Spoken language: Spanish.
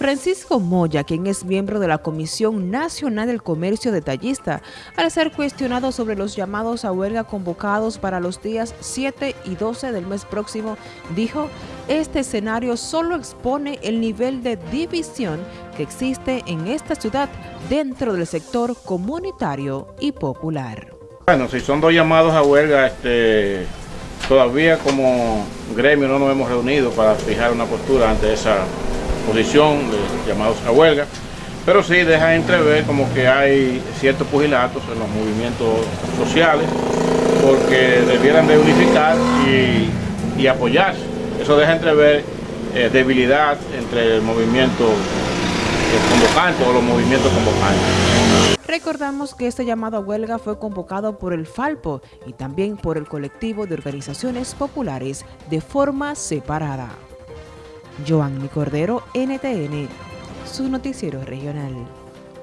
Francisco Moya, quien es miembro de la Comisión Nacional del Comercio Detallista, al ser cuestionado sobre los llamados a huelga convocados para los días 7 y 12 del mes próximo, dijo, este escenario solo expone el nivel de división que existe en esta ciudad dentro del sector comunitario y popular. Bueno, si son dos llamados a huelga, este, todavía como gremio no nos hemos reunido para fijar una postura ante esa posición de llamados a huelga, pero sí deja entrever como que hay ciertos pugilatos en los movimientos sociales porque debieran de unificar y, apoyarse. Eso deja entrever eh, debilidad entre el movimiento convocante o los movimientos convocantes. Recordamos que este llamado a huelga fue convocado por el Falpo y también por el colectivo de organizaciones populares de forma separada. Joanny Cordero, NTN, su noticiero regional.